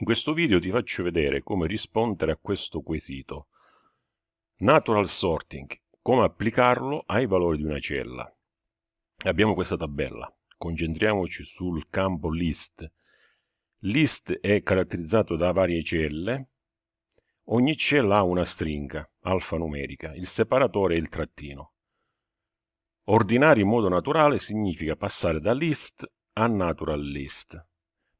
In questo video ti faccio vedere come rispondere a questo quesito. Natural sorting, come applicarlo ai valori di una cella. Abbiamo questa tabella, concentriamoci sul campo list. List è caratterizzato da varie celle, ogni cella ha una stringa alfanumerica, il separatore è il trattino. Ordinare in modo naturale significa passare da list a natural list.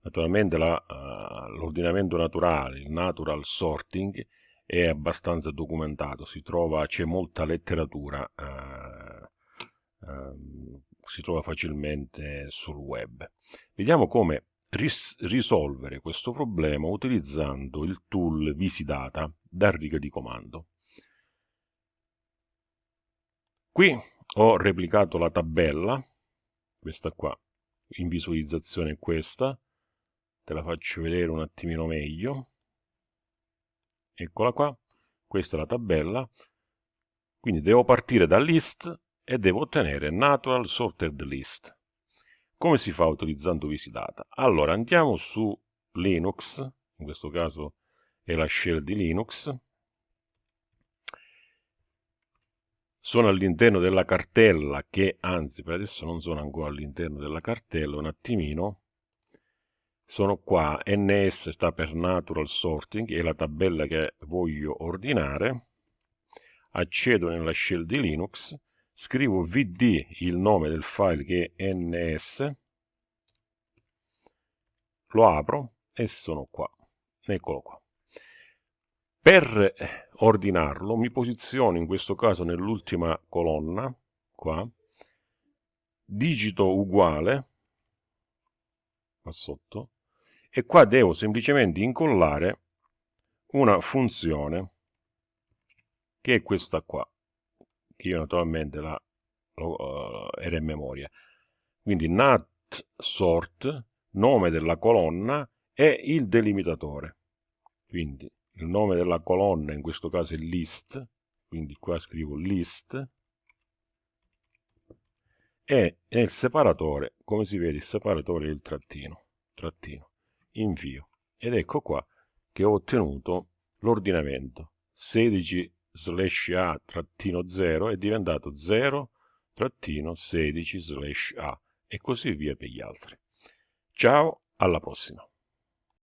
Naturalmente uh, l'ordinamento naturale, il natural sorting, è abbastanza documentato, c'è molta letteratura, uh, uh, si trova facilmente sul web. Vediamo come ris risolvere questo problema utilizzando il tool Visidata da riga di comando. Qui ho replicato la tabella, questa qua, in visualizzazione questa, te la faccio vedere un attimino meglio. Eccola qua questa è la tabella. Quindi devo partire da list e devo ottenere natural sorted list. Come si fa utilizzando Visidata? Allora andiamo su Linux, in questo caso è la shell di Linux, sono all'interno della cartella che anzi per adesso non sono ancora all'interno della cartella, un attimino sono qua, ns sta per natural sorting, è la tabella che voglio ordinare, accedo nella shell di Linux, scrivo vd, il nome del file che è ns, lo apro e sono qua, eccolo qua. Per ordinarlo mi posiziono in questo caso nell'ultima colonna, qua, digito uguale, qua sotto, e qua devo semplicemente incollare una funzione che è questa qua che io naturalmente la, uh, era in memoria. Quindi nat sort nome della colonna e il delimitatore. Quindi il nome della colonna in questo caso è list quindi qua scrivo list e nel separatore come si vede il separatore è il trattino trattino invio ed ecco qua che ho ottenuto l'ordinamento. 16 slash a trattino 0 è diventato 0 trattino 16 slash a e così via per gli altri. Ciao alla prossima